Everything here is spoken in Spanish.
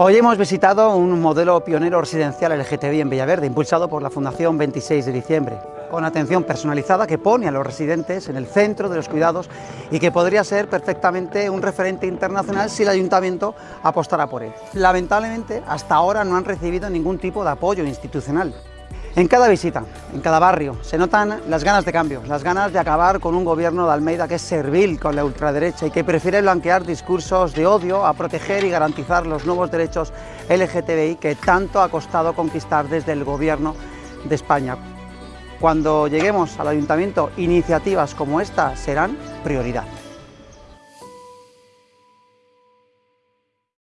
Hoy hemos visitado un modelo pionero residencial LGTBI en Villaverde, impulsado por la Fundación 26 de diciembre, con atención personalizada que pone a los residentes en el centro de los cuidados y que podría ser perfectamente un referente internacional si el Ayuntamiento apostara por él. Lamentablemente, hasta ahora no han recibido ningún tipo de apoyo institucional. En cada visita, en cada barrio, se notan las ganas de cambio, las ganas de acabar con un gobierno de Almeida que es servil con la ultraderecha y que prefiere blanquear discursos de odio a proteger y garantizar los nuevos derechos LGTBI que tanto ha costado conquistar desde el gobierno de España. Cuando lleguemos al ayuntamiento, iniciativas como esta serán prioridad.